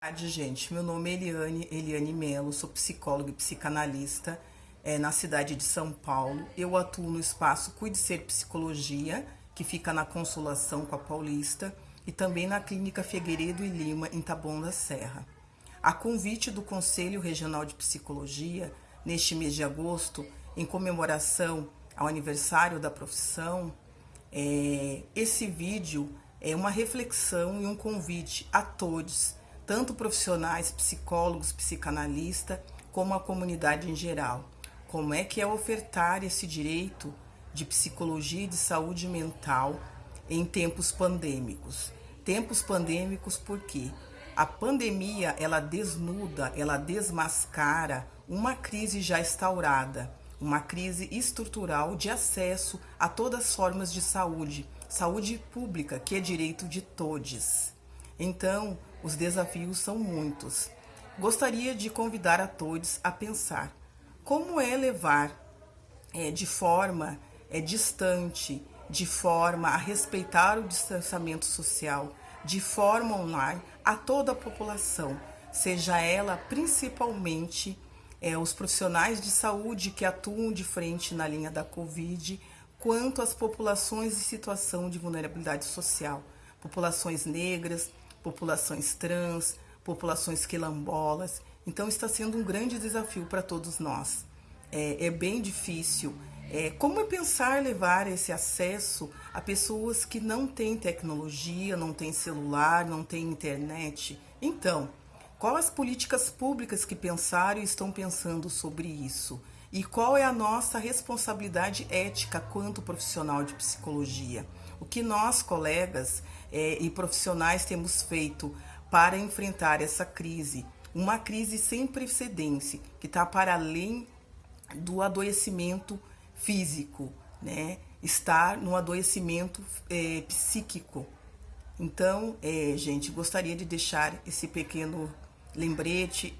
tarde, gente. Meu nome é Eliane, Eliane Melo, sou psicóloga e psicanalista é, na cidade de São Paulo. Eu atuo no espaço Cuide Ser Psicologia, que fica na Consolação com a Paulista, e também na Clínica Figueiredo e Lima, em Taboão da Serra. A convite do Conselho Regional de Psicologia, neste mês de agosto, em comemoração ao aniversário da profissão, é, esse vídeo é uma reflexão e um convite a todos tanto profissionais, psicólogos, psicanalistas, como a comunidade em geral. Como é que é ofertar esse direito de psicologia e de saúde mental em tempos pandêmicos? Tempos pandêmicos porque a pandemia ela desnuda, ela desmascara uma crise já instaurada, uma crise estrutural de acesso a todas as formas de saúde, saúde pública, que é direito de todos. Então, os desafios são muitos. Gostaria de convidar a todos a pensar como é levar é, de forma é, distante, de forma a respeitar o distanciamento social, de forma online, a toda a população, seja ela principalmente é, os profissionais de saúde que atuam de frente na linha da Covid, quanto as populações em situação de vulnerabilidade social, populações negras, populações trans, populações quilombolas. Então está sendo um grande desafio para todos nós. É, é bem difícil. É, como é pensar levar esse acesso a pessoas que não têm tecnologia, não têm celular, não têm internet? Então, quais as políticas públicas que pensaram e estão pensando sobre isso? E qual é a nossa responsabilidade ética quanto profissional de psicologia? O que nós, colegas é, e profissionais, temos feito para enfrentar essa crise? Uma crise sem precedência, que está para além do adoecimento físico, né? Estar no adoecimento é, psíquico. Então, é, gente, gostaria de deixar esse pequeno lembrete,